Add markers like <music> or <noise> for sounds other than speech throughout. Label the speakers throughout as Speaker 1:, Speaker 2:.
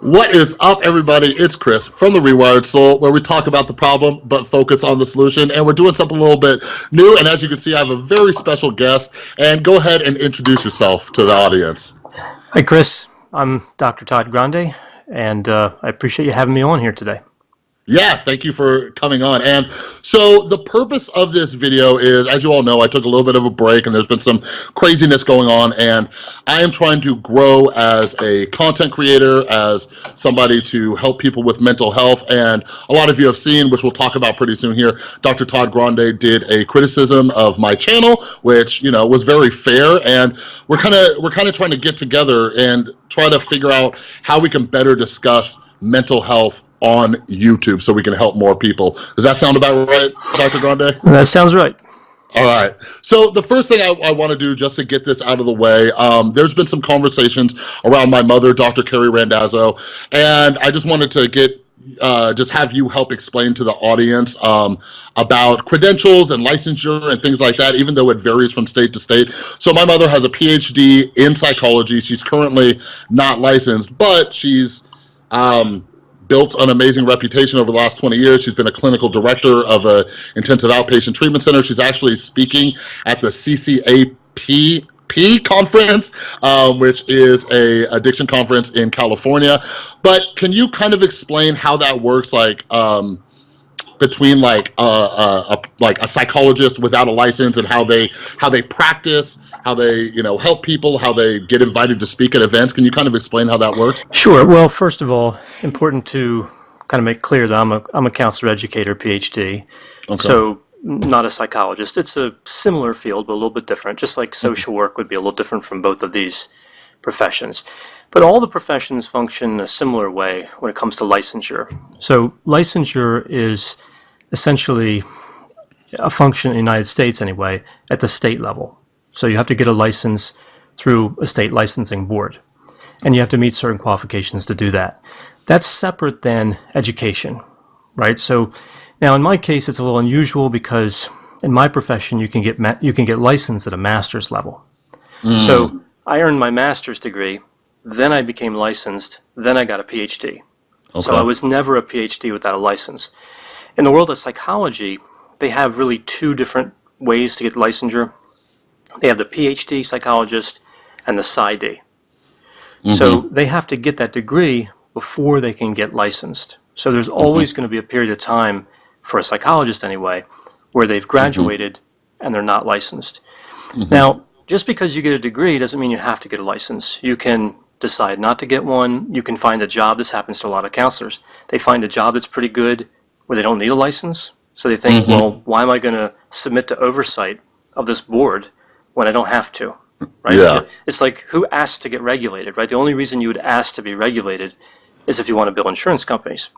Speaker 1: What is up, everybody? It's Chris from The Rewired Soul, where we talk about the problem but focus on the solution. And we're doing something a little bit new. And as you can see, I have a very special guest. And go ahead and introduce yourself to the audience.
Speaker 2: Hi, Chris. I'm Dr. Todd Grande, and uh, I appreciate you having me on here today.
Speaker 1: Yeah, thank you for coming on. And so the purpose of this video is, as you all know, I took a little bit of a break and there's been some craziness going on and I am trying to grow as a content creator, as somebody to help people with mental health. And a lot of you have seen, which we'll talk about pretty soon here, Dr. Todd Grande did a criticism of my channel, which, you know, was very fair. And we're kind of, we're kind of trying to get together and try to figure out how we can better discuss mental health on YouTube so we can help more people. Does that sound about right, Dr. Grande?
Speaker 2: That sounds right.
Speaker 1: All right. So the first thing I, I want to do, just to get this out of the way, um, there's been some conversations around my mother, Dr. Carrie Randazzo, and I just wanted to get uh, just have you help explain to the audience um, about credentials and licensure and things like that, even though it varies from state to state. So my mother has a PhD in psychology. She's currently not licensed, but she's um, built an amazing reputation over the last 20 years. She's been a clinical director of a intensive outpatient treatment center. She's actually speaking at the CCAP conference, um, which is a addiction conference in California. But can you kind of explain how that works? Like, um, between like a, a, a, like a psychologist without a license and how they how they practice how they you know help people how they get invited to speak at events. Can you kind of explain how that works?
Speaker 2: Sure. Well first of all important to kind of make clear that i'm a, I'm a counselor educator phd okay. so not a psychologist. It's a similar field but a little bit different. Just like social work would be a little different from both of these professions but all the professions function a similar way when it comes to licensure. So licensure is essentially a function in the United States anyway at the state level. So you have to get a license through a state licensing board and you have to meet certain qualifications to do that. That's separate than education, right? So now in my case it's a little unusual because in my profession you can get you can get licensed at a master's level. Mm. So I earned my master's degree then I became licensed. Then I got a PhD. Okay. So I was never a PhD without a license. In the world of psychology, they have really two different ways to get licensure. They have the PhD psychologist and the PsyD. Mm -hmm. So mm-hmm. they have to get that degree before they can get licensed. So there's always mm -hmm. going to be a period of time, for a psychologist anyway, where they've mm-hmm. graduated mm -hmm. and they're not licensed. Mm-hmm. Now, just because you get a degree doesn't mean you have to get a license. You can decide not to get one, you can find a job. This happens to a lot of counselors. They find a job that's pretty good where they don't need a license. So they think, mm -hmm. well, why am I going to submit to oversight of this board when I don't have to? Right? Yeah. It's like who asked to get regulated, right? The only reason you would ask to be regulated is if you want to bill insurance companies.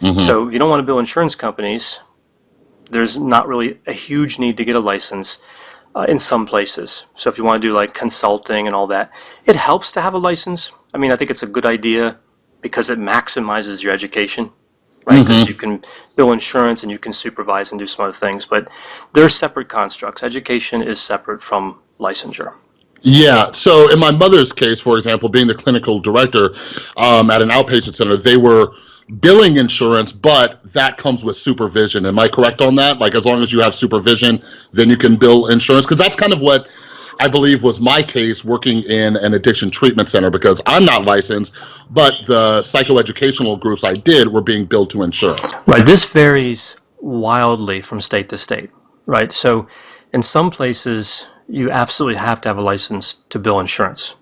Speaker 2: Mm -hmm. So if you don't want to bill insurance companies, there's not really a huge need to get a license uh, in some places. So if you want to do like consulting and all that, it helps to have a license. I mean, I think it's a good idea because it maximizes your education, right? Because mm -hmm. you can bill insurance and you can supervise and do some other things, but they're separate constructs. Education is separate from licensure.
Speaker 1: Yeah, so in my mother's case, for example, being the clinical director um, at an outpatient center, they were billing insurance, but that comes with supervision. Am I correct on that? Like as long as you have supervision, then you can bill insurance? Because that's kind of what I believe was my case working in an addiction treatment center because I'm not licensed, but the psychoeducational groups I did were being billed to insurance.
Speaker 2: Right, this varies wildly from state to state, right? So in some places, you absolutely have to have a license to bill insurance.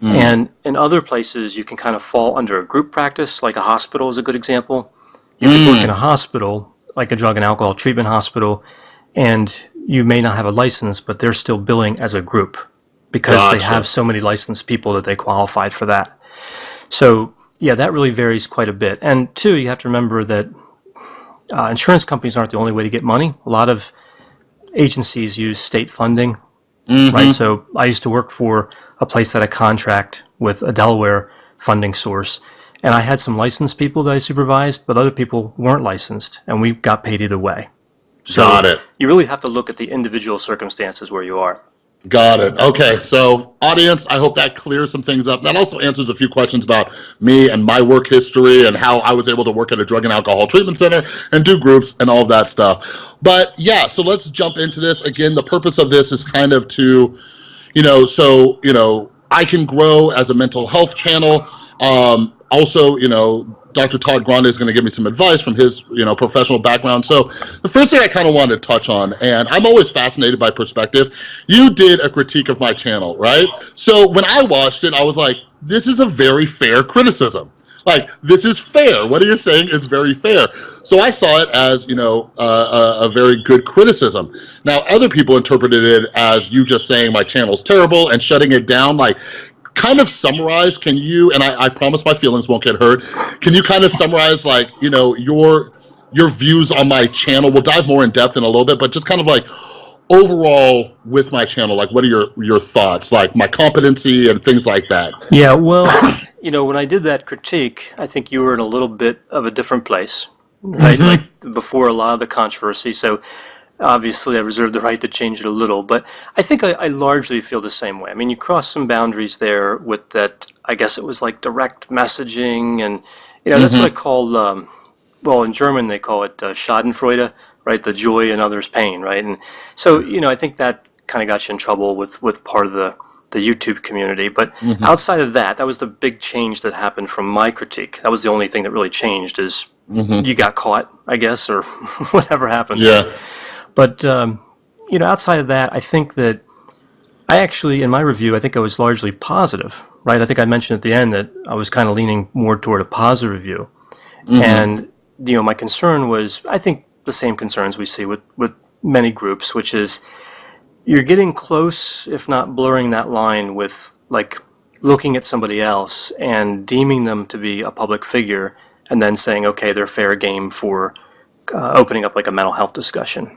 Speaker 2: Mm. And in other places, you can kind of fall under a group practice, like a hospital is a good example. You mm. work in a hospital, like a drug and alcohol treatment hospital, and you may not have a license, but they're still billing as a group because gotcha. they have so many licensed people that they qualified for that. So yeah, that really varies quite a bit. And two, you have to remember that uh, insurance companies aren't the only way to get money. A lot of agencies use state funding, mm -hmm. right? So I used to work for a place that had a contract with a Delaware funding source. And I had some licensed people that I supervised, but other people weren't licensed, and we got paid either way. So
Speaker 1: got it.
Speaker 2: You really have to look at the individual circumstances where you are.
Speaker 1: Got it. Okay, so audience, I hope that clears some things up. That also answers a few questions about me and my work history and how I was able to work at a drug and alcohol treatment center and do groups and all of that stuff. But yeah, so let's jump into this. Again, the purpose of this is kind of to, you know, so, you know, I can grow as a mental health channel. Um, also, you know, Dr. Todd Grande is going to give me some advice from his, you know, professional background. So the first thing I kind of wanted to touch on, and I'm always fascinated by perspective, you did a critique of my channel, right? So when I watched it, I was like, this is a very fair criticism. Like, this is fair. What are you saying is very fair. So I saw it as, you know, uh, a, a very good criticism. Now, other people interpreted it as you just saying my channel's terrible and shutting it down. Like, kind of summarize, can you, and I, I promise my feelings won't get hurt, can you kind of summarize like, you know, your your views on my channel? We'll dive more in depth in a little bit, but just kind of like overall with my channel, like what are your, your thoughts, like my competency and things like that?
Speaker 2: Yeah, well, <coughs> you know, when I did that critique, I think you were in a little bit of a different place, right?
Speaker 1: Mhm.
Speaker 2: Like before a lot of the controversy. So obviously I reserve the right to change it a little, but I think I, I largely feel the same way. I mean, you cross some boundaries there with that, I guess it was like direct messaging and, you know, that's what I call, um, well, in German they call it uh, Schadenfreude, right? The joy in others' pain, right? And so, you know, I think that kind of got you in trouble with, with part of the, the YouTube community. But outside of that, that was the big change that happened from my critique. That was the only thing that really changed is you got caught, I guess, or <laughs> whatever happened.
Speaker 1: Yeah.
Speaker 2: But um, you know, outside of that, I think that I actually, in my review, I think I was largely positive, right? I think I mentioned at the end that I was kind of leaning more toward a positive review, and you know, my concern was, I think, the same concerns we see with with many groups, which is you're getting close, if not blurring that line with like looking at somebody else and deeming them to be a public figure, and then saying, okay, they're fair game for uh, opening up like a mental health discussion.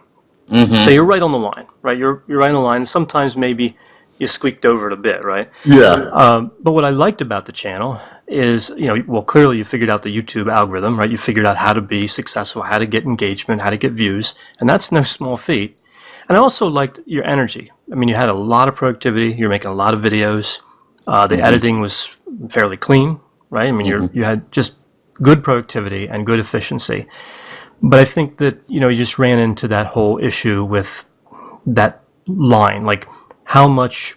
Speaker 2: So you're right on the line, right? You're you're right on the line. Sometimes maybe you squeaked over it a bit, right?
Speaker 1: Yeah.
Speaker 2: Um, but what I liked about the channel is, you know, well, clearly you figured out the YouTube algorithm, right? You figured out how to be successful, how to get engagement, how to get views, and that's no small feat. And I also liked your energy. I mean, you had a lot of productivity. You're making a lot of videos. Uh, the editing was fairly clean, right? I mean, you're, you had just good productivity and good efficiency. But I think that you know you just ran into that whole issue with that line, like how much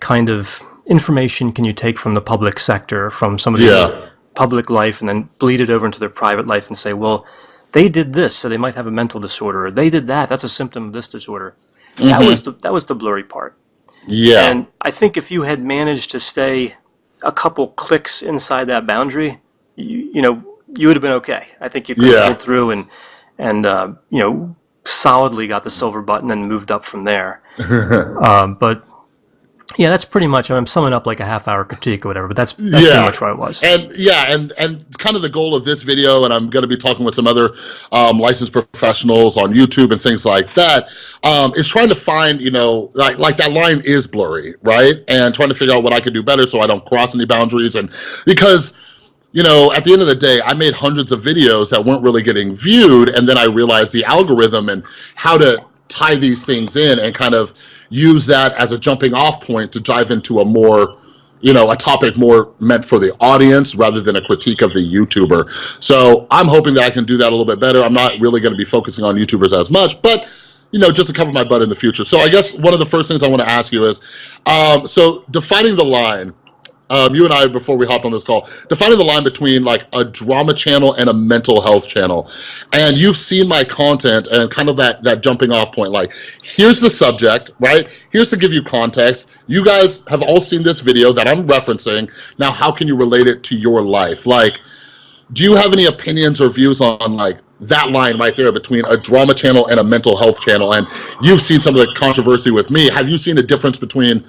Speaker 2: kind of information can you take from the public sector, from somebody's
Speaker 1: Yeah.
Speaker 2: public life, and then bleed it over into their private life and say, well, they did this, so they might have a mental disorder, or they did that, that's a symptom of this disorder. That mm-hmm. was the, that was the blurry part.
Speaker 1: Yeah.
Speaker 2: And I think if you had managed to stay a couple clicks inside that boundary, you, you know, you would have been okay. I think you could
Speaker 1: Yeah.
Speaker 2: have through and and uh, you know solidly got the silver button and moved up from there. <laughs> um, but yeah, that's pretty much. I'm summing up like a half hour critique or whatever. But that's, that's
Speaker 1: Yeah.
Speaker 2: pretty much where I was.
Speaker 1: And yeah, and and kind of the goal of this video, and I'm going to be talking with some other um, licensed professionals on YouTube and things like that, um, is trying to find, you know, like like that line is blurry, right? And trying to figure out what I can do better so I don't cross any boundaries, and because you know, at the end of the day, I made hundreds of videos that weren't really getting viewed, and then I realized the algorithm and how to tie these things in and kind of use that as a jumping off point to dive into a more you know, a topic more meant for the audience rather than a critique of the YouTuber. So I'm hoping that I can do that a little bit better. I'm not really going to be focusing on YouTubers as much, but you know, just to cover my butt in the future. So I guess one of the first things I want to ask you is, um, so defining the line, um, you and I, before we hopped on this call, defining the line between like a drama channel and a mental health channel. And you've seen my content and kind of that, that jumping off point, like, here's the subject, right? Here's to give you context. You guys have all seen this video that I'm referencing. Now, how can you relate it to your life? Like, do you have any opinions or views on like that line right there between a drama channel and a mental health channel? And you've seen some of the controversy with me. Have you seen a difference between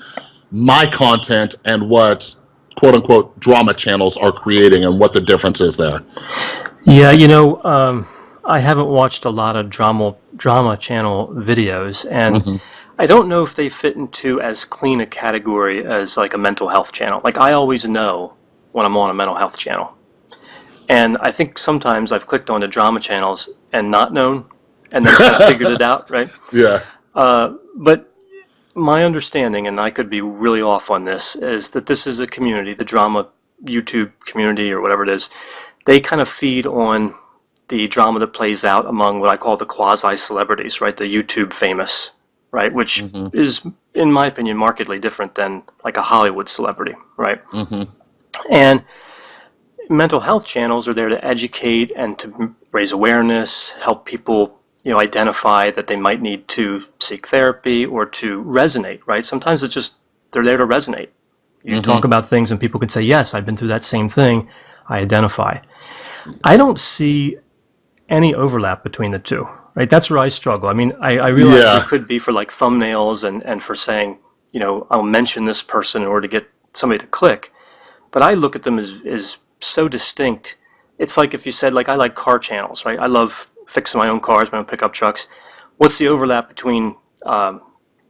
Speaker 1: my content and what quote unquote drama channels are creating and what the difference is there?
Speaker 2: Yeah, you know, um, I haven't watched a lot of drama drama channel videos, and I don't know if they fit into as clean a category as like a mental health channel. Like I always know when I'm on a mental health channel, and I think sometimes I've clicked onto drama channels and not known, and then kind of <laughs> figured it out, right?
Speaker 1: Yeah.
Speaker 2: Uh, but my understanding, and I could be really off on this, is that this is a community, the drama YouTube community or whatever it is. They kind of feed on the drama that plays out among what I call the quasi celebrities, right? The YouTube famous, right? Which mm-hmm. is, in my opinion, markedly different than like a Hollywood celebrity, right? Mm-hmm. And mental health channels are there to educate and to raise awareness, help people you know identify that they might need to seek therapy or to resonate right? Sometimes it's just they're there to resonate. You mm-hmm. talk about things and people can say yes i've been through that same thing. I identify. I don't see any overlap between the two right? That's where i struggle. I mean i, I realize yeah. it could be for like thumbnails and, and for saying you know i'll mention this person in order to get somebody to click. But i look at them as, as so distinct. It's like if you said like i like car channels right? I love fixing my own cars my own pickup trucks what's the overlap between um,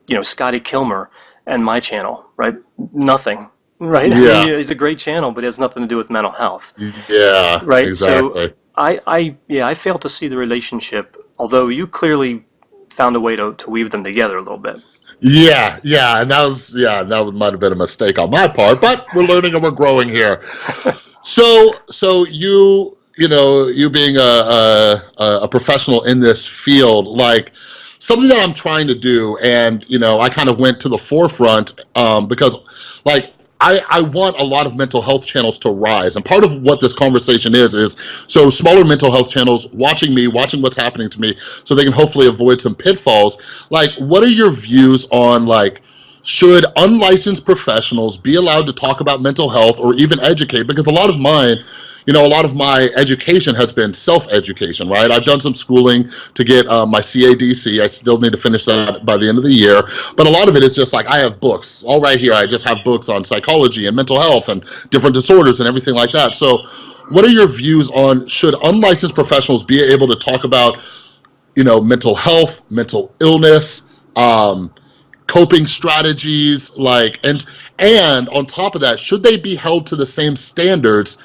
Speaker 2: you know scotty kilmer and my channel right nothing right yeah. he's a great channel but it has nothing to do with mental health
Speaker 1: yeah
Speaker 2: right exactly. so I, I yeah i fail to see the relationship although you clearly found a way to, to weave them together a little bit
Speaker 1: yeah, yeah, and that was yeah, that might have been a mistake on my part, but we're learning and we're growing here. <laughs> so, so you you know, you being a, a, a professional in this field, like something that I'm trying to do, and you know, I kind of went to the forefront um, because, like, I, I want a lot of mental health channels to rise. And part of what this conversation is, is so smaller mental health channels watching me, watching what's happening to me, so they can hopefully avoid some pitfalls. Like, what are your views on, like, should unlicensed professionals be allowed to talk about mental health or even educate? Because a lot of mine you know, a lot of my education has been self-education, right? I've done some schooling to get uh, my CADC. I still need to finish that by the end of the year. But a lot of it is just like I have books. All right here, I just have books on psychology and mental health and different disorders and everything like that. So what are your views on should unlicensed professionals be able to talk about, you know, mental health, mental illness, um, coping strategies, like, and, and on top of that, should they be held to the same standards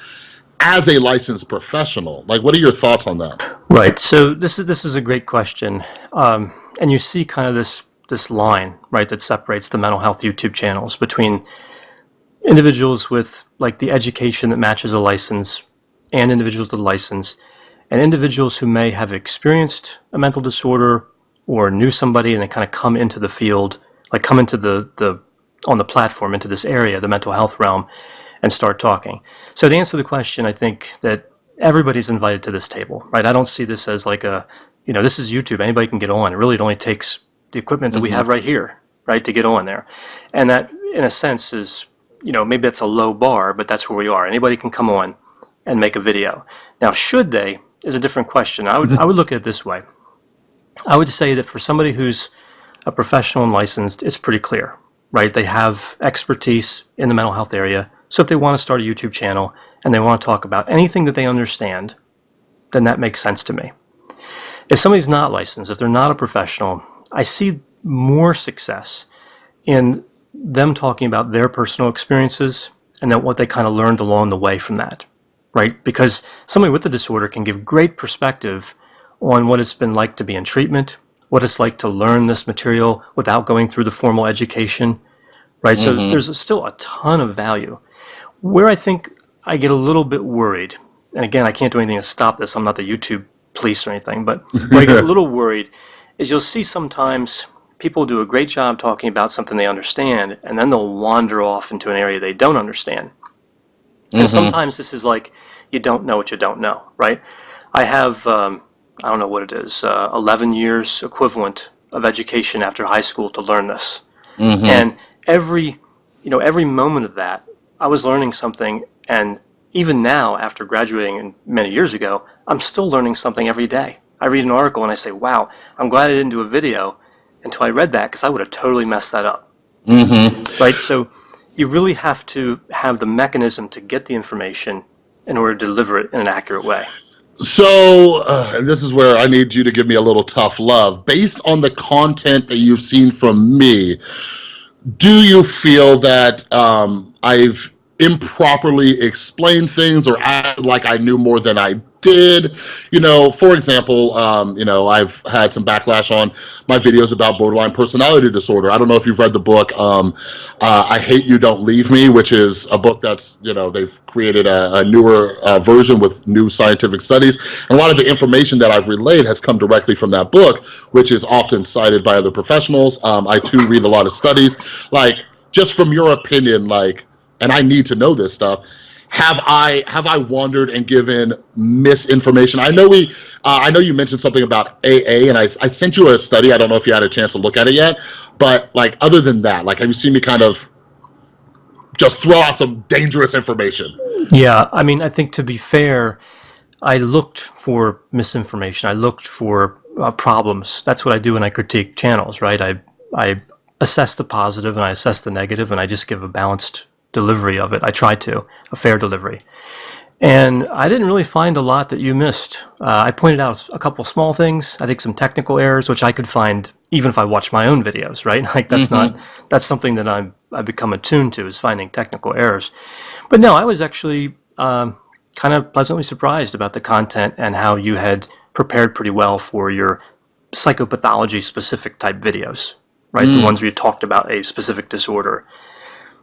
Speaker 1: as a licensed professional? Like, what are your thoughts on that?
Speaker 2: Right. So this is this is a great question, um, and you see kind of this this line right that separates the mental health YouTube channels between individuals with like the education that matches a license and individuals with a license and individuals who may have experienced a mental disorder or knew somebody and they kind of come into the field like come into the the on the platform into this area the mental health realm and start talking. So to answer the question, I think that everybody's invited to this table, right? I don't see this as like a, you know, this is YouTube. Anybody can get on. It really it only takes the equipment that mm-hmm. we have right here, right, to get on there. And that, in a sense, is, you know, maybe that's a low bar, but that's where we are. Anybody can come on and make a video. Now, should they is a different question. I would, I would <laughs> look at it this way. I would say that for somebody who's a professional and licensed, it's pretty clear, right? They have expertise in the mental health area so if they want to start a YouTube channel and they want to talk about anything that they understand, then that makes sense to me. If somebody's not licensed, if they're not a professional, I see more success in them talking about their personal experiences and then what they kind of learned along the way from that, right? Because somebody with the disorder can give great perspective on what it's been like to be in treatment, what it's like to learn this material without going through the formal education, right? Mm-hmm. So there's still a ton of value. Where I think I get a little bit worried, and again, I can't do anything to stop this. I'm not the YouTube police or anything, but where I get a <laughs> little worried is you'll see sometimes people do a great job talking about something they understand, and then they'll wander off into an area they don't understand. And mm-hmm. sometimes this is like you don't know what you don't know, right? I have, um, I don't know what it is, uh, 11 years equivalent of education after high school to learn this. Mm-hmm. And every, you know, every moment of that I was learning something, and even now, after graduating many years ago, I'm still learning something every day. I read an article and I say, wow, I'm glad I didn't do a video until I read that because I would have totally messed that up. Mm-hmm. Right? So you really have to have the mechanism to get the information in order to deliver it in an accurate way.
Speaker 1: So, uh, and this is where I need you to give me a little tough love. Based on the content that you've seen from me, do you feel that um, I've improperly explained things or acted like I knew more than I did, you know, for example, um, you know, I've had some backlash on my videos about borderline personality disorder. I don't know if you've read the book, um, uh, I Hate You, Don't Leave Me, which is a book that's, you know, they've created a, a newer uh, version with new scientific studies. And a lot of the information that I've relayed has come directly from that book, which is often cited by other professionals. Um, I too read a lot of studies. Like, just from your opinion, like, and I need to know this stuff, have I have I wandered and given misinformation? I know we, uh, I know you mentioned something about AA, and I, I sent you a study. I don't know if you had a chance to look at it yet, but like other than that, like have you seen me kind of just throw out some dangerous information?
Speaker 2: Yeah, I mean, I think to be fair, I looked for misinformation. I looked for uh, problems. That's what I do when I critique channels, right? I I assess the positive and I assess the negative, and I just give a balanced delivery of it. I tried to, a fair delivery. And I didn't really find a lot that you missed. Uh, I pointed out a couple small things. I think some technical errors, which I could find even if I watch my own videos, right? <laughs> Like that's mm-hmm. not that's something that I'm I've become attuned to is finding technical errors. But no, I was actually um, kind of pleasantly surprised about the content and how you had prepared pretty well for your psychopathology specific type videos, right? Mm. The ones where you talked about a specific disorder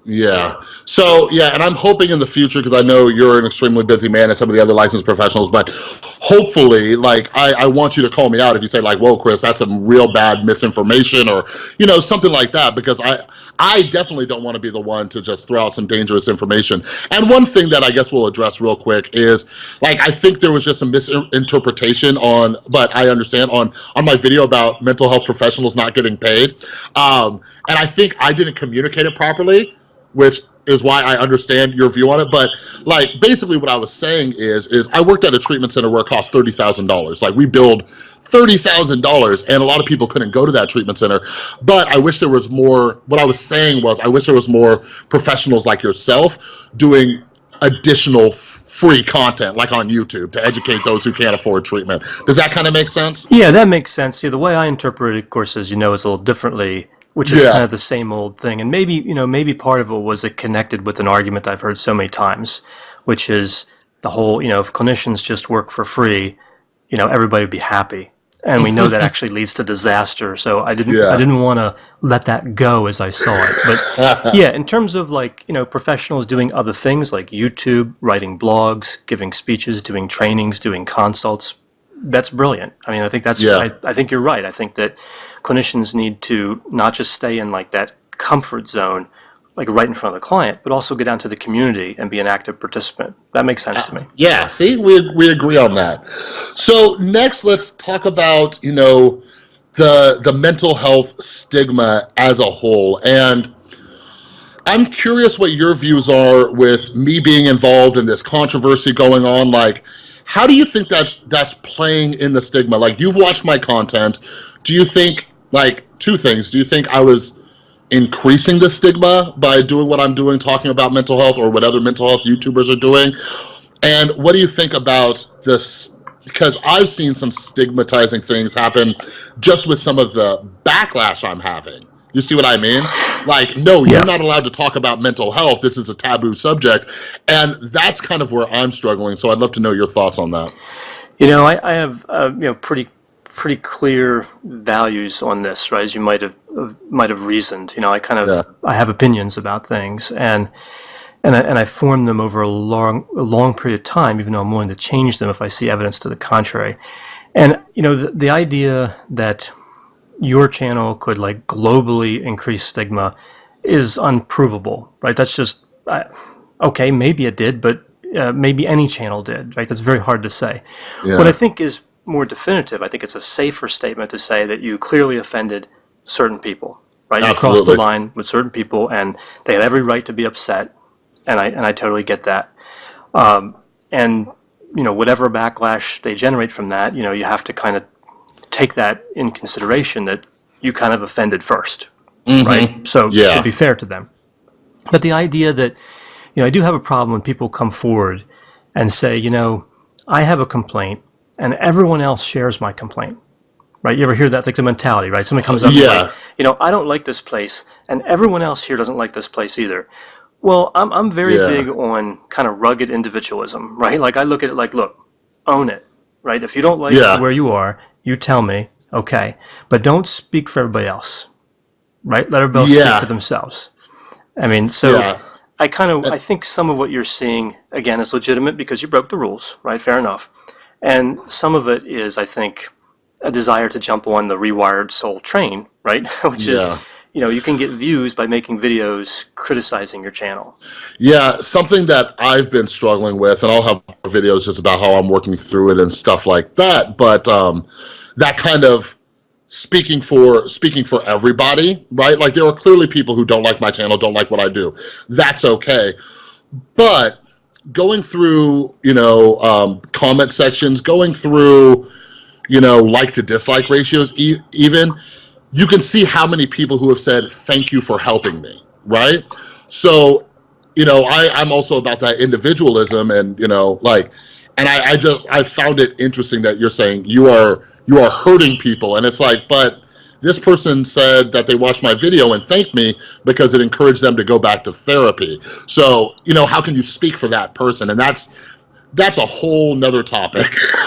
Speaker 1: yeah. So yeah, and I'm hoping in the future because I know you're an extremely busy man and some of the other licensed professionals, but hopefully, like I, I want you to call me out if you say like, "Whoa, Chris, that's some real bad misinformation," or you know something like that, because I I definitely don't want to be the one to just throw out some dangerous information. And one thing that I guess we'll address real quick is like I think there was just some misinterpretation on, but I understand on on my video about mental health professionals not getting paid, um, and I think I didn't communicate it properly which is why I understand your view on it. But like basically what I was saying is, is I worked at a treatment center where it cost $30,000. Like we billed $30,000 and a lot of people couldn't go to that treatment center. But I wish there was more, what I was saying was I wish there was more professionals like yourself doing additional free content like on YouTube to educate those who can't afford treatment. Does that kind of make sense?
Speaker 2: Yeah, that makes sense. Yeah, the way I interpret it, of course, as you know, is a little differently which is yeah. kind of the same old thing. And maybe, you know, maybe part of it was it connected with an argument I've heard so many times, which is the whole, you know, if clinicians just work for free, you know, everybody would be happy. And we know that <laughs> actually leads to disaster. So I didn't yeah. I didn't want to let that go as I saw it. But <laughs> yeah, in terms of like, you know, professionals doing other things like YouTube, writing blogs, giving speeches, doing trainings, doing consults, that's brilliant. I mean, I think that's, yeah. I, I think you're right. I think that clinicians need to not just stay in like that comfort zone, like right in front of the client, but also get out to the community and be an active participant. That makes sense to me.
Speaker 1: Uh, yeah, see, we, we agree on that. So next, let's talk about, you know, the, the mental health stigma as a whole. And I'm curious what your views are with me being involved in this controversy going on. Like, how do you think that's that's playing in the stigma? Like you've watched my content. Do you think like two things? Do you think I was increasing the stigma by doing what I'm doing, talking about mental health or what other mental health YouTubers are doing? And what do you think about this? Because I've seen some stigmatizing things happen just with some of the backlash I'm having. You see what I mean? Like, no, you're not allowed to talk about mental health. This is a taboo subject. And that's kind of where I'm struggling. So I'd love to know your thoughts on that.
Speaker 2: You know, I, I have, uh, you know, pretty pretty clear values on this, right? As you might have uh, might have reasoned. You know, I kind of yeah. I have opinions about things, and and I, and I form them over a long a long period of time, even though I'm willing to change them if I see evidence to the contrary. And you know, the, the idea that your channel could like globally increase stigma is unprovable, right? That's just uh, okay. Maybe it did, but uh, maybe any channel did, right? That's very hard to say. Yeah. What I think is more definitive, I think it's a safer statement to say that you clearly offended certain people, right? You crossed the line with certain people, and they had every right to be upset, and I and I totally get that. Um, and you know, whatever backlash they generate from that, you know, you have to kind of take that in consideration that you kind of offended 1st mm-hmm. right? So yeah. to be fair to them. But the idea that, you know, I do have a problem when people come forward and say, you know, I have a complaint and everyone else shares my complaint. Right? You ever hear that? It's like a mentality, right? Someone comes up yeah. and like, you know, I don't like this place and everyone else here doesn't like this place either. Well, I'm, I'm very yeah. big on kind of rugged individualism, right? Like I look at it like, look, own it, right? If you don't like
Speaker 1: Yeah.
Speaker 2: where you are, you tell me, okay, but don't speak for everybody else, right? Let everybody
Speaker 1: Yeah.
Speaker 2: speak for themselves. I mean, so
Speaker 1: Yeah.
Speaker 2: I kind of I think some of what you're seeing again is legitimate because you broke the rules, right? Fair enough. And some of it is, I think, a desire to jump on the rewired soul train, right? <laughs> Which is, you know, you can get views by making videos criticizing your channel.
Speaker 1: Yeah, something that I've been struggling with, and I'll have videos just about how I'm working through it and stuff like that. But um, that kind of speaking for speaking for everybody, right? Like there are clearly people who don't like my channel, don't like what I do. That's okay. But going through, you know, um, comment sections, going through, you know, like to dislike ratios, e even you can see how many people who have said thank you for helping me, right? So you know, I, I'm also about that individualism and, you know, like, and I, I just, I found it interesting that you're saying you are, you are hurting people. And it's like, but this person said that they watched my video and thanked me because it encouraged them to go back to therapy. So, you know, how can you speak for that person? And that's, that's a whole nother topic. <laughs>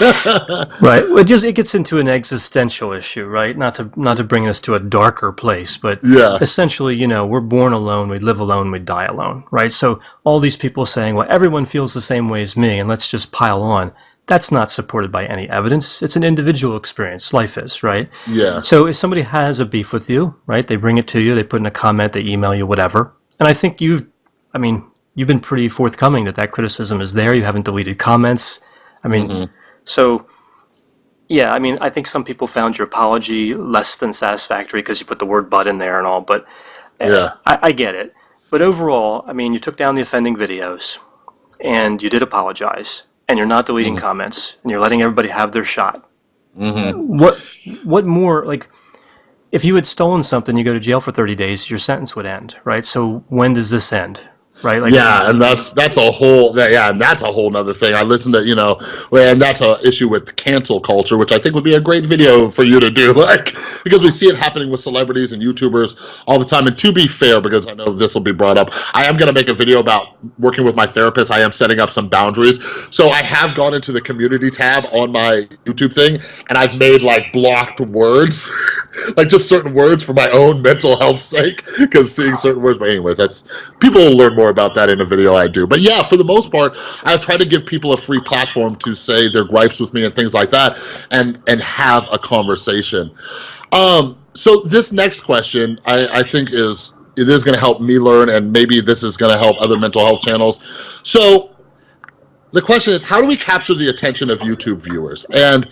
Speaker 2: Right. Well, it just it gets into an existential issue, right? Not to not to bring us to a darker place, but
Speaker 1: yeah.
Speaker 2: essentially, you know, we're born alone, we live alone, we die alone, right? So all these people saying, well, everyone feels the same way as me, and let's just pile on. That's not supported by any evidence. It's an individual experience. Life is, right?
Speaker 1: Yeah.
Speaker 2: So if somebody has a beef with you, right, they bring it to you, they put in a comment, they email you, whatever. And I think you've, I mean, you've been pretty forthcoming that that criticism is there. You haven't deleted comments. I mean, so yeah, I mean, I think some people found your apology less than satisfactory because you put the word "but" in there and all. But uh,
Speaker 1: Yeah.
Speaker 2: I, I get it. But overall, I mean, you took down the offending videos, and you did apologize, and you're not deleting mm-hmm. comments, and you're letting everybody have their shot. Mm-hmm. What what more like? If you had stolen something, you go to jail for 30 days, your sentence would end, right? So when does this end, right? Like,
Speaker 1: yeah, and that's that's a whole that, yeah, and that's a whole nother thing. I listen to you know, and that's a issue with cancel culture, which I think would be a great video for you to do, <laughs> like because we see it happening with celebrities and YouTubers all the time. And to be fair, because I know this will be brought up, I am gonna make a video about working with my therapist. I am setting up some boundaries, so I have gone into the community tab on my YouTube thing, and I've made like blocked words, <laughs> like just certain words for my own mental health sake, because seeing certain words. But anyways, that's people will learn more about that in a video I do. But yeah, for the most part, I've tried to give people a free platform to say their gripes with me and things like that, and and have a conversation. Um, so this next question, I, I think is it is going to help me learn, and maybe this is going to help other mental health channels. So the question is, how do we capture the attention of YouTube viewers? And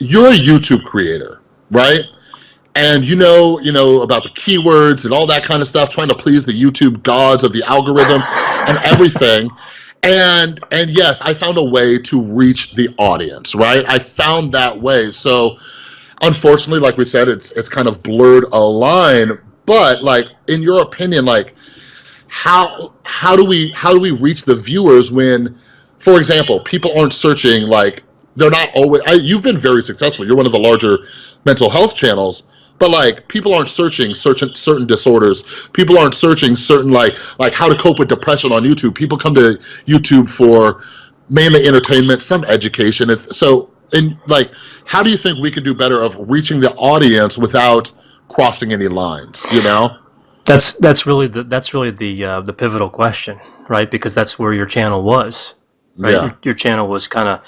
Speaker 1: you're a YouTube creator, right? And you know you know about the keywords and all that kind of stuff trying to please the youtube gods of the algorithm and everything. And and yes i found a way to reach the audience right? I found that way. So unfortunately like we said it's it's kind of blurred a line. But like in your opinion like how how do we how do we reach the viewers when for example people aren't searching like they're not always I, you've been very successful. You're one of the larger mental health channels but like people aren't searching certain certain disorders people aren't searching certain like like how to cope with depression on youtube people come to youtube for mainly entertainment some education If- so and like how do you think we could do better of reaching the audience without crossing any lines you know
Speaker 2: That's that's really the that's really the uh, the pivotal question, right? Because that's where your channel was, right?
Speaker 1: Yeah.
Speaker 2: Your, your channel was kind of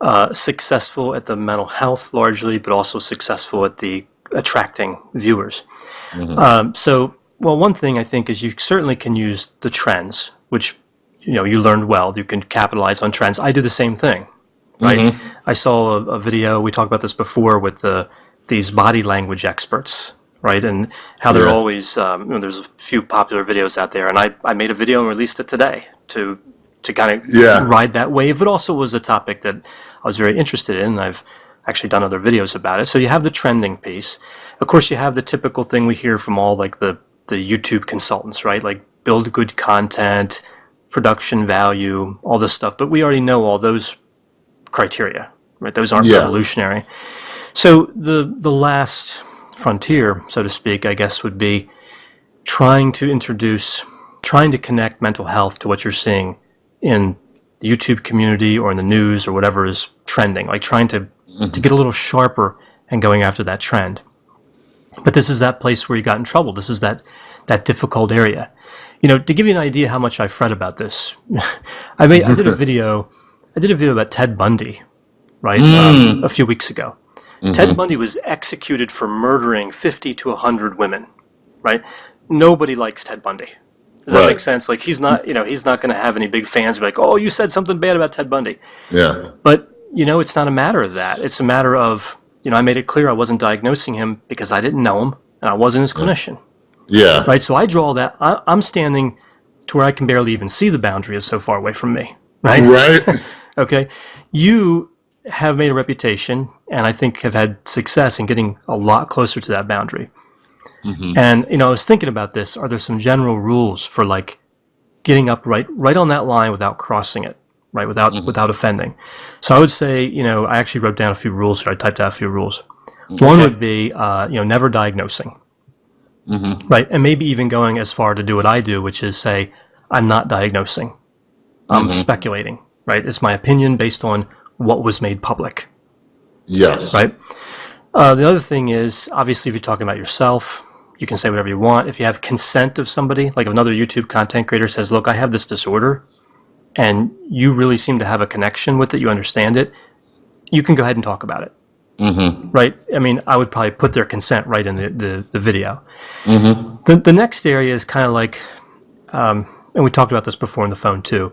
Speaker 2: uh, successful at the mental health largely, but also successful at the attracting viewers. Um, so, well, one thing I think is you certainly can use the trends, which you know you learned well. You can capitalize on trends. I do the same thing, right? I saw a, a video. We talked about this before with the these body language experts, right? And how they're
Speaker 1: Yeah.
Speaker 2: always um, you know, there's a few popular videos out there, and I, I made a video and released it today to to kind of
Speaker 1: Yeah.
Speaker 2: ride that wave. But also was a topic that I was very interested in. I've actually done other videos about it. So you have the trending piece. Of course, you have the typical thing we hear from all like the the YouTube consultants, right? Like build good content, production value, all this stuff. But we already know all those criteria, right? Those aren't
Speaker 1: Yeah.
Speaker 2: revolutionary. So the the last frontier, so to speak, I guess, would be trying to introduce, trying to connect mental health to what you're seeing in the YouTube community or in the news or whatever is trending, like trying to to get a little sharper and going after that trend. But this is that place where you got in trouble. This is that that difficult area. You know, to give you an idea how much I fret about this, <laughs> I made I did a <laughs> video I did a video about Ted Bundy, right, um, a few weeks ago. Ted Bundy was executed for murdering 50 to 100 women, right? Nobody likes Ted Bundy. Does that make sense? Like he's not, you know, he's not going to have any big fans be like, "Oh, you said something bad about Ted Bundy."
Speaker 1: Yeah.
Speaker 2: But you know, it's not a matter of that. It's a matter of, you know, I made it clear I wasn't diagnosing him because I didn't know him and I wasn't his clinician,
Speaker 1: Yeah.
Speaker 2: right? So I draw that. I, I'm standing to where I can barely even see the boundary is so far away from me, right?
Speaker 1: Right. <laughs>
Speaker 2: Okay. You have made a reputation and I think have had success in getting a lot closer to that boundary. Mm-hmm. And, you know, I was thinking about this. Are there some general rules for like getting up right right on that line without crossing it, right? Without without offending. So I would say, you know, I actually wrote down a few rules here. I typed out a few rules. One would be, uh, you know, never diagnosing, right? And maybe even going as far to do what I do, which is say, I'm not diagnosing. I'm speculating, right? It's my opinion based on what was made public,
Speaker 1: yes.
Speaker 2: right? Uh, the other thing is, obviously, if you're talking about yourself, you can say whatever you want. If you have consent of somebody, like if another YouTube content creator says, "Look, I have this disorder," and you really seem to have a connection with it, you understand it, you can go ahead and talk about it,
Speaker 1: Mm-hmm.
Speaker 2: right? I mean, I would probably put their consent right in the the, the video.
Speaker 1: Mm-hmm.
Speaker 2: The the next area is kind of like, um, and we talked about this before on the phone too.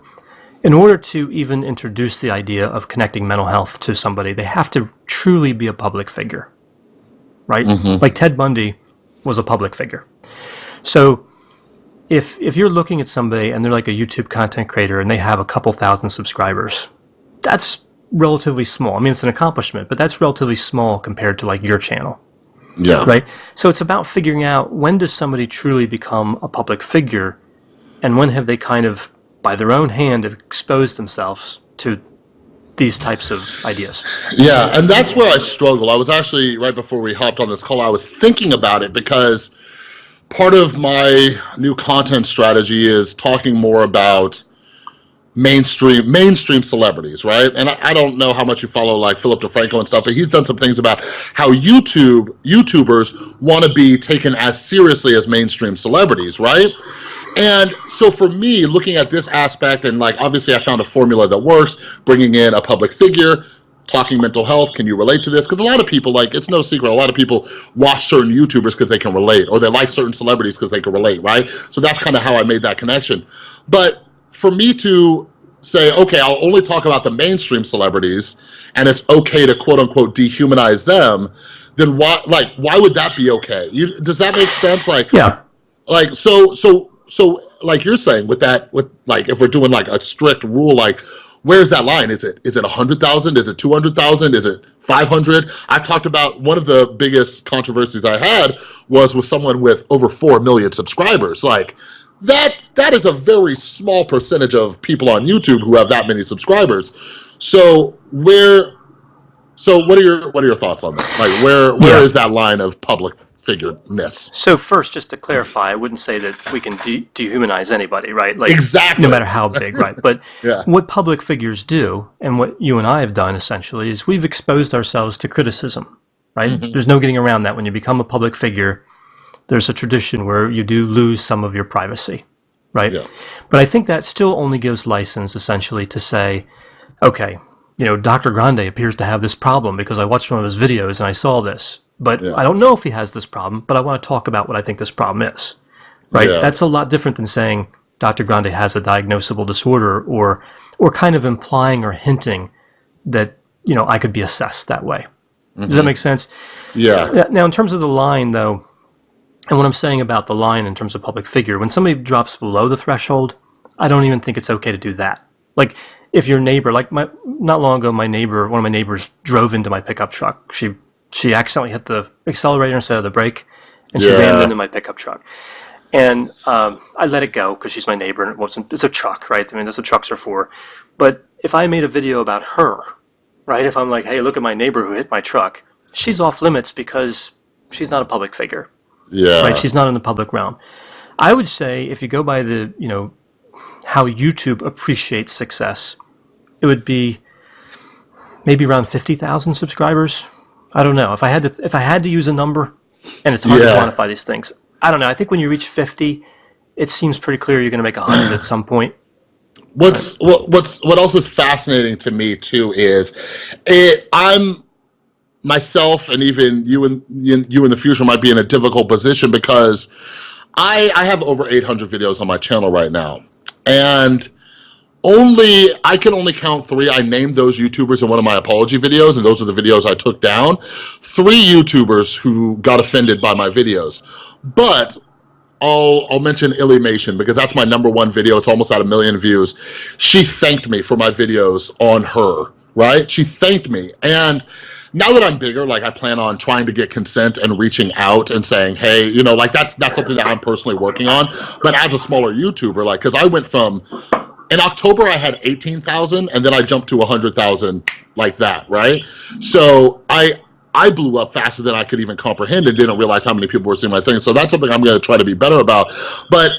Speaker 2: In order to even introduce the idea of connecting mental health to somebody, they have to truly be a public figure, right? Like Ted Bundy was a public figure. So if if you're looking at somebody and they're like a YouTube content creator and they have a couple thousand subscribers, that's relatively small. I mean, it's an accomplishment, but that's relatively small compared to like your channel
Speaker 1: Yeah.
Speaker 2: right? So it's about figuring out when does somebody truly become a public figure, and when have they kind of, by their own hand, have exposed themselves to these types of ideas.
Speaker 1: Yeah, and that's where I struggle. I was actually right before we hopped on this call. I was thinking about it because part of my new content strategy is talking more about mainstream mainstream celebrities, right? And I, I don't know how much you follow like Philip DeFranco and stuff, but he's done some things about how YouTube YouTubers want to be taken as seriously as mainstream celebrities, right? And so for me, looking at this aspect, and like obviously I found a formula that works, bringing in a public figure, talking mental health, can you relate to this? Because a lot of people, like, it's no secret, a lot of people watch certain YouTubers because they can relate, or they like certain celebrities because they can relate, right? So that's kind of how I made that connection. But for me to say, okay, I'll only talk about the mainstream celebrities, and it's okay to quote unquote dehumanize them, then why, like, why would that be okay? You, does that make sense? Like,
Speaker 2: Yeah.
Speaker 1: like so so so like you're saying with that with like if we're doing like a strict rule like where's that line? Is it is it 100,000 is it 200,000 is it 500 I've talked about one of the biggest controversies I had was with someone with over 4 million subscribers. Like that that is a very small percentage of people on YouTube who have that many subscribers. So where so what are your what are your thoughts on that? Like where where is
Speaker 2: Yeah.
Speaker 1: that line of public
Speaker 2: So first, just to clarify, I wouldn't say that we can de- dehumanize anybody, right? Like
Speaker 1: Exactly.
Speaker 2: no matter how big, right? But <laughs>
Speaker 1: Yeah.
Speaker 2: what public figures do, and what you and I have done essentially, is we've exposed ourselves to criticism, right?
Speaker 1: Mm-hmm.
Speaker 2: There's no getting around that. When you become a public figure, there's a tradition where you do lose some of your privacy, right?
Speaker 1: Yes.
Speaker 2: But I think that still only gives license essentially to say, okay, you know, Dr. Grande appears to have this problem because I watched one of his videos and I saw this. But
Speaker 1: Yeah.
Speaker 2: I don't know if he has this problem, but I want to talk about what I think this problem is. Right?
Speaker 1: Yeah.
Speaker 2: That's a lot different than saying Dr. Grande has a diagnosable disorder or or kind of implying or hinting that, you know, I could be assessed that way. Does that mm-hmm. make sense?
Speaker 1: Yeah.
Speaker 2: Yeah, Now, in terms of the line, though, and what I'm saying about the line in terms of public figure, when somebody drops below the threshold, I don't even think it's okay to do that. Like, if your neighbor, like my, not long ago, my neighbor, one of my neighbors drove into my pickup truck. She, she accidentally hit the accelerator instead of the brake, and she rammed into my pickup truck. And um, I let it go because she's my neighbor, and it wasn't. It's a truck, right? I mean, that's what trucks are for. But if I made a video about her, right? If I'm like, hey, look at my neighbor who hit my truck, she's off limits because she's not a public figure,
Speaker 1: Yeah.
Speaker 2: right? She's not in the public realm. I would say if you go by the, you know, how YouTube appreciates success, it would be maybe around 50,000 subscribers. I don't know. If I had to if I had to use a number and it's hard
Speaker 1: Yeah.
Speaker 2: to quantify these things. I don't know. I think when you reach 50, it seems pretty clear you're going to make 100 at some point.
Speaker 1: What's what, what's what else is fascinating to me too is it I'm myself and even you and you you in the future might be in a difficult position because I I have over 800 videos on my channel right now and only I can only count three. I named those YouTubers in one of my apology videos, and those are the videos I took down. Three YouTubers who got offended by my videos, but I'll I'll mention Illymation because that's my number one video. It's almost at a million views. She thanked me for my videos on her, right? She thanked me, and now that I'm bigger, like I plan on trying to get consent and reaching out and saying, hey, you know, like that's that's something that I'm personally working on. But as a smaller YouTuber, like, because I went from in October I had 18,000 and then I jumped to 100,000 like that, right? So I I blew up faster than I could even comprehend and didn't realize how many people were seeing my thing. So that's something I'm going to try to be better about. But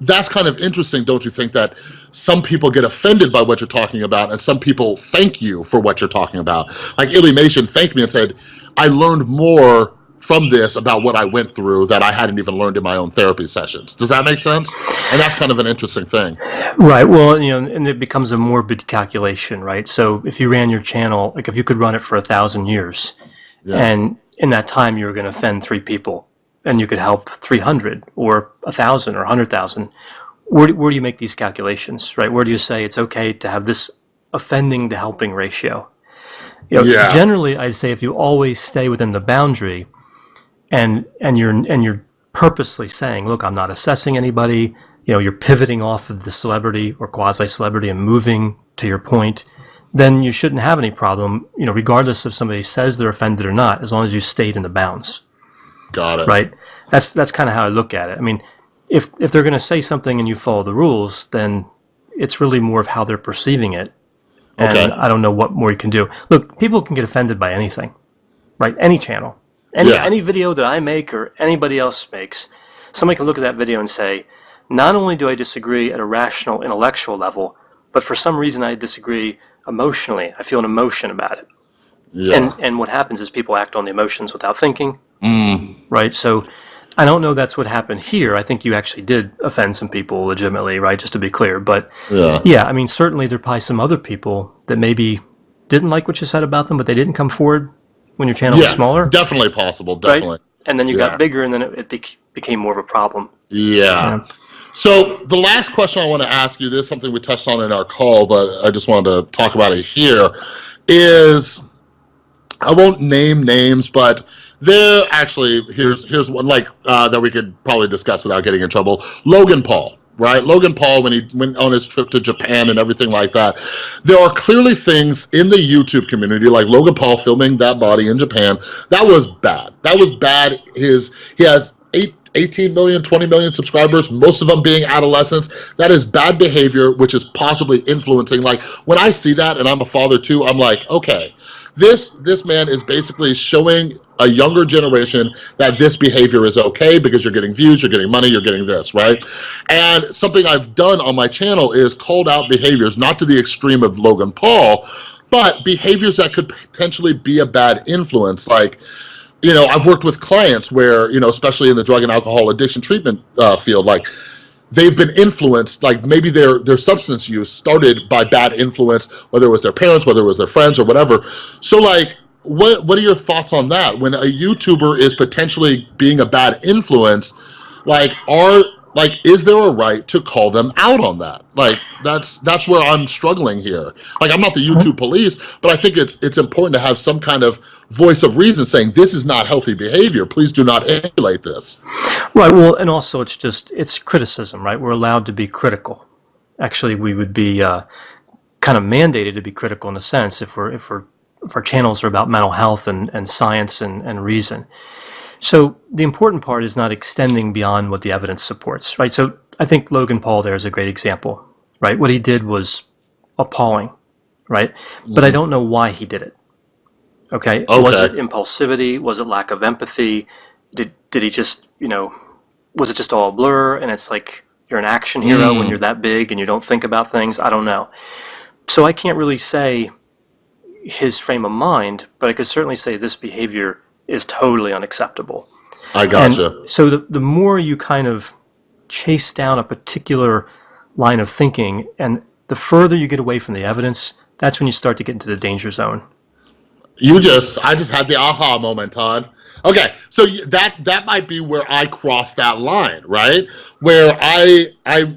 Speaker 1: that's kind of interesting, don't you think, that some people get offended by what you're talking about and some people thank you for what you're talking about. Like Illymation thanked me and said, I learned more from this about what I went through that I hadn't even learned in my own therapy sessions. Does that make sense? And that's kind of an interesting thing.
Speaker 2: Right. Well, you know, and it becomes a morbid calculation, right? So if you ran your channel, like if you could run it for a thousand years,
Speaker 1: Yeah.
Speaker 2: and in that time you were going to offend three people, and you could help 300 or a thousand or a hundred thousand, where, do- where do you make these calculations, right? Where do you say it's okay to have this offending to helping ratio? You know,
Speaker 1: Yeah.
Speaker 2: Generally, I'd say if you always stay within the boundary, and and you're and you're purposely saying, look, I'm not assessing anybody. You know, you're pivoting off of the celebrity or quasi celebrity and moving to your point. Then you shouldn't have any problem. You know, regardless if somebody says they're offended or not, as long as you stayed in the bounds
Speaker 1: Got it.
Speaker 2: right? That's that's kind of how I look at it. I mean, if if they're going to say something and you follow the rules, then it's really more of how they're perceiving it. And
Speaker 1: Okay.
Speaker 2: I don't know what more you can do. Look, people can get offended by anything, right? Any channel, any
Speaker 1: Yeah.
Speaker 2: any video that I make or anybody else makes, somebody can look at that video and say, not only do I disagree at a rational intellectual level, but for some reason I disagree emotionally. I feel an emotion about it.
Speaker 1: Yeah.
Speaker 2: And and what happens is people act on the emotions without thinking
Speaker 1: Mm.
Speaker 2: right? So I don't know that's what happened here. I think you actually did offend some people legitimately, right? Just to be clear. But
Speaker 1: Yeah.
Speaker 2: yeah, I mean, certainly there are probably some other people that maybe didn't like what you said about them, but they didn't come forward when your channel was smaller,
Speaker 1: Definitely possible.
Speaker 2: right?
Speaker 1: Definitely.
Speaker 2: And then you
Speaker 1: Yeah.
Speaker 2: got bigger, and then it, it bec- became more of a problem.
Speaker 1: Yeah.
Speaker 2: Yeah.
Speaker 1: So the last question I want to ask you, this is something we touched on in our call, but I just wanted to talk about it here, is I won't name names, but there actually here's here's one like uh, that we could probably discuss without getting in trouble. Logan Paul, right? Logan Paul when he went on his trip to Japan and everything like that. There are clearly things in the YouTube community, like Logan Paul filming that body in Japan, that was bad. That was bad. His he has eight 18 million, 20 million subscribers, most of them being adolescents. That is bad behavior, which is possibly influencing. Like when I see that, and I'm a father too, I'm like, okay, this this man is basically showing a younger generation that this behavior is okay because you're getting views, you're getting money, you're getting this, right? And something I've done on my channel is called out behaviors, not to the extreme of Logan Paul, but behaviors that could potentially be a bad influence, like you know, I've worked with clients where, you know, especially in the drug and alcohol addiction treatment uh, field, like they've been influenced, like maybe their their substance use started by bad influence, whether it was their parents, whether it was their friends or whatever. So like, what what are your thoughts on that? When a YouTuber is potentially being a bad influence, like are like is there a right to call them out on that like that's that's where i'm struggling here like i'm not the youtube police but i think it's it's important to have some kind of voice of reason saying this is not healthy behavior please do not emulate this
Speaker 2: Right. Well, and also it's just it's criticism, right? We're allowed to be critical. Actually, we would be uh, kind of mandated to be critical in a sense if we're if we're if our channels are about mental health and, and science and, and reason. So the important part is not extending beyond what the evidence supports, right? So I think Logan Paul there is a great example, right? What he did was appalling, right? But I don't know why he did it. Okay. Was it impulsivity? Was it lack of empathy? Did did he just you know? Was it just all a blur? And it's like you're an action hero when
Speaker 1: Mm.
Speaker 2: you're that big and you don't think about things. I don't know. so I can't really say his frame of mind, but I could certainly say this behavior is totally unacceptable.
Speaker 1: I gotcha.
Speaker 2: And so the, the more you kind of chase down a particular line of thinking and the further you get away from the evidence, that's when you start to get into the danger zone.
Speaker 1: You just, I just had the aha moment, Todd. Okay, so that that might be where I crossed that line, right? Where I I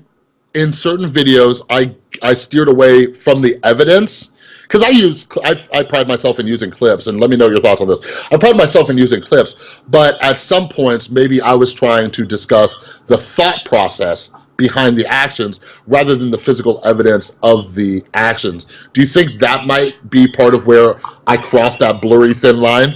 Speaker 1: in certain videos I I steered away from the evidence because I use I, I pride myself in using clips and let me know your thoughts on this I pride myself in using clips but at some points maybe I was trying to discuss the thought process behind the actions rather than the physical evidence of the actions do you think that might be part of where I crossed that blurry thin line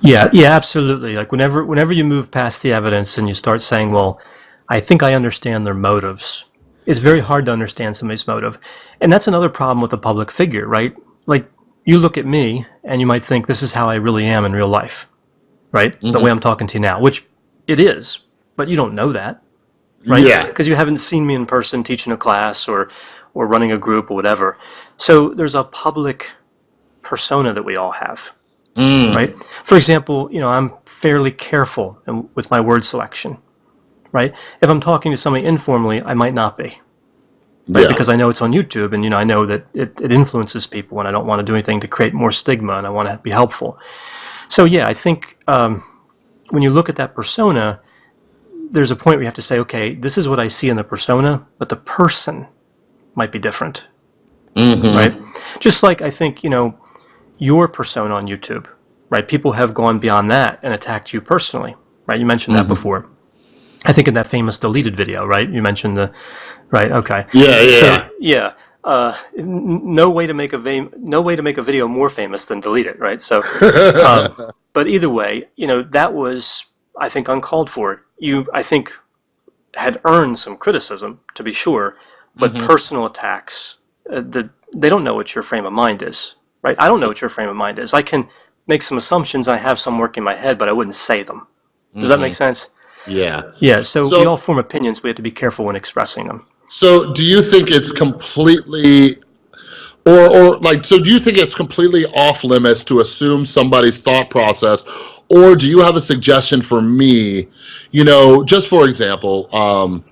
Speaker 2: yeah yeah absolutely like whenever whenever you move past the evidence and you start saying well I think I understand their motives it's very hard to understand somebody's motive. And that's another problem with a public figure, right? Like, you look at me and you might think this is how I really am in real life, right? Mm-hmm. The way I'm talking to you now, which it is, but you don't know that, right?
Speaker 1: Yeah.
Speaker 2: Because you haven't seen me in person teaching a class or, or running a group or whatever. So there's a public persona that we all have,
Speaker 1: mm.
Speaker 2: right? For example, you know, I'm fairly careful with my word selection right? If I'm talking to somebody informally, I might not be, right?
Speaker 1: Yeah.
Speaker 2: Because I know it's on YouTube, and you know I know that it, it influences people, and I don't want to do anything to create more stigma, and I want to be helpful. So yeah, I think um, when you look at that persona, there's a point where you have to say, okay, this is what I see in the persona, but the person might be different,
Speaker 1: mm-hmm.
Speaker 2: right? Just like I think you know your persona on YouTube, right? People have gone beyond that and attacked you personally, right? You mentioned
Speaker 1: mm-hmm.
Speaker 2: that before. I think in that famous deleted video, right? You mentioned the, right? Okay.
Speaker 1: Yeah, yeah,
Speaker 2: so, yeah. Uh, no way to make a va- no way to make a video more famous than delete it, right? So, <laughs> um, but either way, you know that was I think uncalled for. You I think had earned some criticism to be sure, but mm-hmm. personal attacks, uh, the they don't know what your frame of mind is, right? I don't know what your frame of mind is. I can make some assumptions. I have some work in my head, but I wouldn't say them. Does mm-hmm. that make sense?
Speaker 1: Yeah.
Speaker 2: Yeah. So, so we all form opinions. We have to be careful when expressing them.
Speaker 1: So do you think it's completely or, or like so do you think it's completely off limits to assume somebody's thought process or do you have a suggestion for me you know just for example um,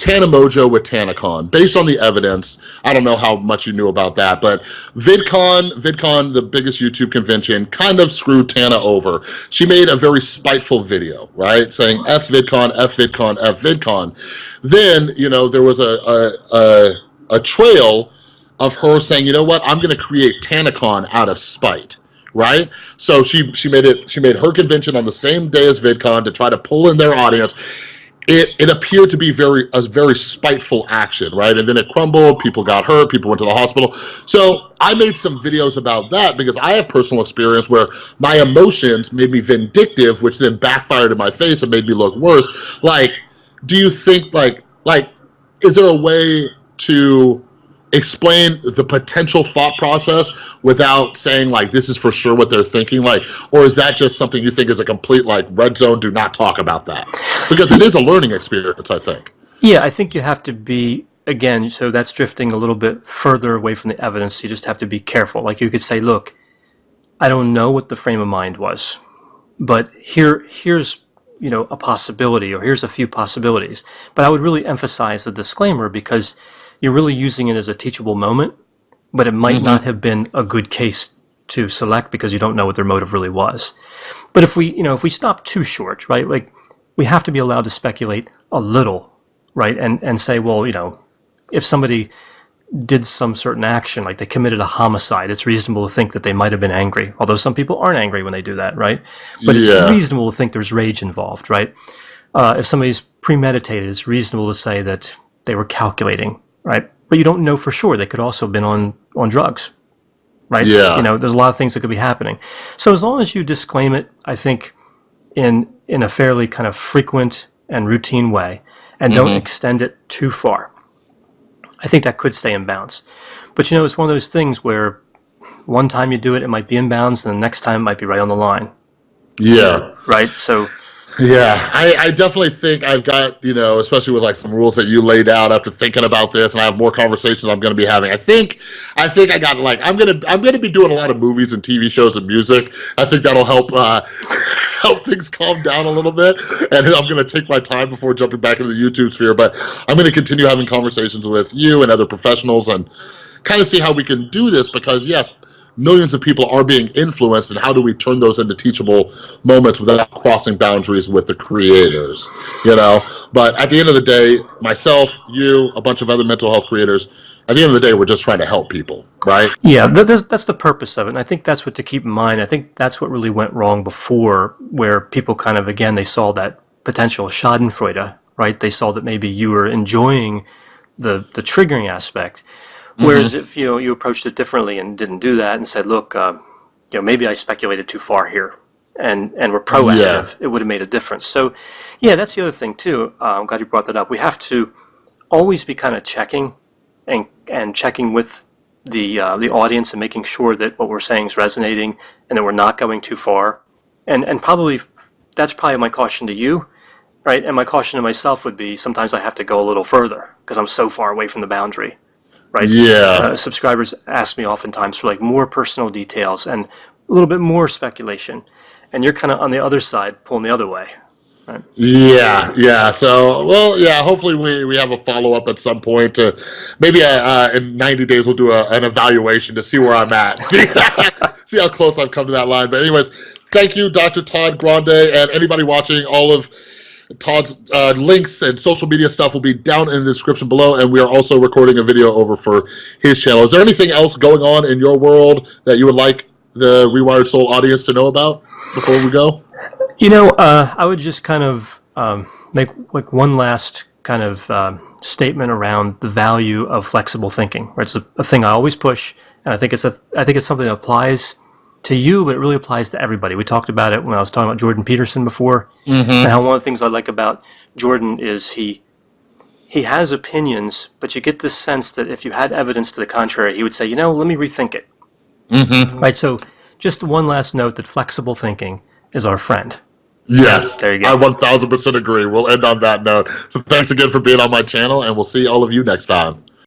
Speaker 1: Tana Mongeau with TanaCon. Based on the evidence, I don't know how much you knew about that, but VidCon, VidCon, the biggest YouTube convention, kind of screwed Tana over. She made a very spiteful video, right, saying F VidCon, F VidCon, F VidCon. Then, you know, there was a, a, a, a trail of her saying, you know what, I'm going to create TanaCon out of spite right? So she she made it she made her convention on the same day as VidCon to try to pull in their audience it, it appeared to be very a very spiteful action, right? And then it crumbled, people got hurt, people went to the hospital. So I made some videos about that because I have personal experience where my emotions made me vindictive, which then backfired in my face and made me look worse. Like, do you think like like is there a way to explain the potential thought process without saying like this is for sure what they're thinking like or is that just something you think is a complete like red zone? Do not talk about that. Because it is a learning experience i think.
Speaker 2: Yeah i think you have to be again so that's drifting a little bit further away from the evidence. You just have to be careful. Like you could say look i don't know what the frame of mind was but here here's you know a possibility or here's a few possibilities. But i would really emphasize the disclaimer because you're really using it as a teachable moment, but it might mm-hmm. not have been a good case to select because you don't know what their motive really was. But if we, you know, if we stop too short, right, like we have to be allowed to speculate a little, right, and and say, well, you know, if somebody did some certain action, like they committed a homicide, it's reasonable to think that they might have been angry. Although some people aren't angry when they do that, right? But it's reasonable to think there's rage involved, right? Uh, if somebody's premeditated, it's reasonable to say that they were calculating right? But you don't know for sure. They could also have been on, on drugs, right?
Speaker 1: Yeah.
Speaker 2: You know, there's a lot of things that could be happening. So as long as you disclaim it, I think in in a fairly kind of frequent and routine way, and don't mm-hmm. extend it too far, I think that could stay in bounds. But you know, it's one of those things where one time you do it, it might be in bounds, and the next time it might be right on the line.
Speaker 1: Yeah.
Speaker 2: Right. So
Speaker 1: Yeah, I, I definitely think I've got, you know, especially with like some rules that you laid out after thinking about this and I have more conversations I'm going to be having. I think, I think I got like, I'm going to, I'm going to be doing a lot of movies and TV shows and music. I think that'll help, uh, <laughs> help things calm down a little bit. And I'm going to take my time before jumping back into the YouTube sphere, but I'm going to continue having conversations with you and other professionals and kind of see how we can do this because yes, millions of people are being influenced and how do we turn those into teachable moments without crossing boundaries with the creators you know but at the end of the day myself you a bunch of other mental health creators at the end of the day we're just trying to help people right
Speaker 2: Yeah, that, that's, that's the purpose of it. And I think that's what to keep in mind. I think that's what really went wrong before, where people kind of, again, they saw that potential Schadenfreude, right? They saw that maybe you were enjoying the, the triggering aspect. Whereas if you know, you approached it differently and didn't do that and said, look, uh, you know, maybe I speculated too far here and, and were proactive, it would have made a difference. So, yeah, that's the other thing too. Uh, I'm glad you brought that up. We have to always be kind of checking and, and checking with the, uh, the audience and making sure that what we're saying is resonating and that we're not going too far. And, and probably that's probably my caution to you, right? And my caution to myself would be sometimes I have to go a little further because I'm so far away from the boundary, right?
Speaker 1: yeah
Speaker 2: Uh, subscribers ask me oftentimes for like more personal details and a little bit more speculation. And you're kind of on the other side, pulling the other way.
Speaker 1: Yeah, yeah. So, well, yeah. Hopefully, we, we have a follow up at some point. To maybe uh, uh, in ninety days we'll do a, an evaluation to see where I'm at. <laughs> See, see how close I've come to that line. But anyways, thank you, Dr. Todd Grande, and anybody watching. All of Todd's uh, links and social media stuff will be down in the description below. And we are also recording a video over for his channel. Is there anything else going on in your world that you would like the Rewired Soul audience to know about before we go?
Speaker 2: You know, uh, I would just kind of um, make like one last kind of um statement around the value of flexible thinking. Right, it's a, a thing I always push, and I think it's a I think it's something that applies to you, but it really applies to everybody. We talked about it when I was talking about Jordan Peterson before, and how one of the things I like about Jordan is he he has opinions, but you get this sense that if you had evidence to the contrary, he would say, you know, let me rethink it.
Speaker 1: Mm-hmm.
Speaker 2: Right. So, just one last note that flexible thinking is our friend.
Speaker 1: Yes,
Speaker 2: There you go.
Speaker 1: I 1000% agree. We'll end on that note. So thanks again for being on my channel, and we'll see all of you next time.